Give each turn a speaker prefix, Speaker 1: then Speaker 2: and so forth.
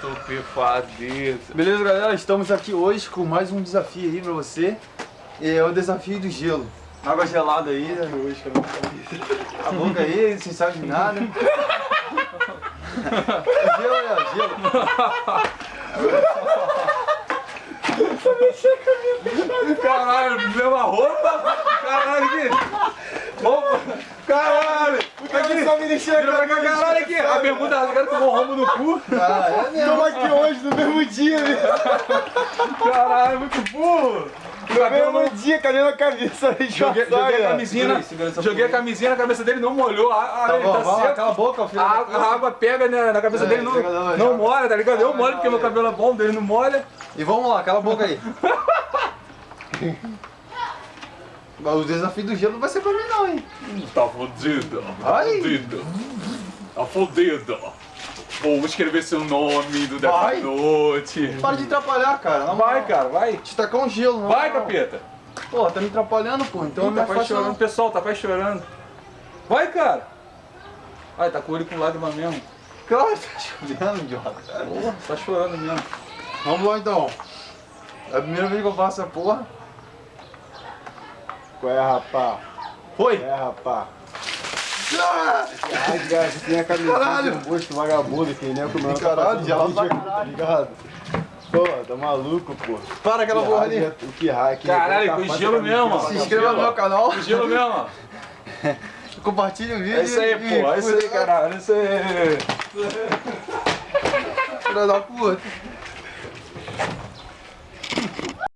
Speaker 1: estupefadeza.
Speaker 2: Beleza, galera? Estamos aqui hoje com mais um desafio aí pra você. É o desafio do gelo. Água gelada aí, né? Hoje, a boca aí, sem sabe de nada. gelo ó, gelo.
Speaker 1: Caralho, mesma roupa? Caralho. Roupa. Caralho. Aqui.
Speaker 2: Só me
Speaker 1: pra cá, caralho, aqui. A bermuda rasgada com o rombo no cu.
Speaker 2: Ah, é.
Speaker 3: Estamos aqui hoje, no mesmo dia, né?
Speaker 1: Caralho, muito burro.
Speaker 3: No mesmo dia, cadê na cabeça?
Speaker 1: Joguei, joguei a camisinha, joguei a camisinha na cabeça dele, não molhou. A, a,
Speaker 2: Tá
Speaker 1: ele
Speaker 2: bom,
Speaker 1: tá
Speaker 2: lá,
Speaker 1: seco.
Speaker 2: cala a boca, filho.
Speaker 1: A, a água pega né, na cabeça
Speaker 2: É,
Speaker 1: dele, não,
Speaker 2: não,
Speaker 1: molha, tá ligado? Eu molho porque meu cabelo é bom, dele não molha.
Speaker 2: E vamos lá, cala a boca aí. o desafio do gelo não vai ser pra mim não, hein?
Speaker 1: Tá fodido,
Speaker 2: Ai.
Speaker 1: fodido. Tá fodido. Vou escrever seu nome do. Death Note.
Speaker 2: Para de atrapalhar, cara. Não
Speaker 1: Vai, cara, vai.
Speaker 2: Te tacar um gelo, não.
Speaker 1: Vai,
Speaker 2: não.
Speaker 1: capeta.
Speaker 2: Pô, tá me atrapalhando, pô. Então
Speaker 1: Ih, tá
Speaker 2: fácil
Speaker 1: chorando. Pessoal, tá quase chorando. Vai, cara. Ai, tá com o olho com lágrima mesmo.
Speaker 2: Claro, tá chovendo, idiota.
Speaker 1: Porra, tá chorando mesmo.
Speaker 2: Vamos lá então. É a primeira vez que eu faço essa porra.
Speaker 3: Qual é, rapá?
Speaker 2: Foi!
Speaker 3: É, rapá.
Speaker 2: Ah!
Speaker 3: Ai, cara, você tem a camiseta
Speaker 2: Caralho.
Speaker 3: de um gosto vagabundo aqui, né? Comendo
Speaker 2: Caralho, já
Speaker 3: tá ligado? Pô, tá maluco, pô.
Speaker 2: Para aquela porra ali.
Speaker 3: O que raio aqui.
Speaker 1: Caralho,
Speaker 3: tá
Speaker 1: com
Speaker 3: fazendo
Speaker 1: gelo mesmo,
Speaker 3: pra
Speaker 2: Se inscreva no meu canal.
Speaker 1: Com gelo mesmo.
Speaker 2: Compartilha o vídeo.
Speaker 1: É isso aí, pô. É isso aí, caralho. É isso aí.
Speaker 2: Filha da puta.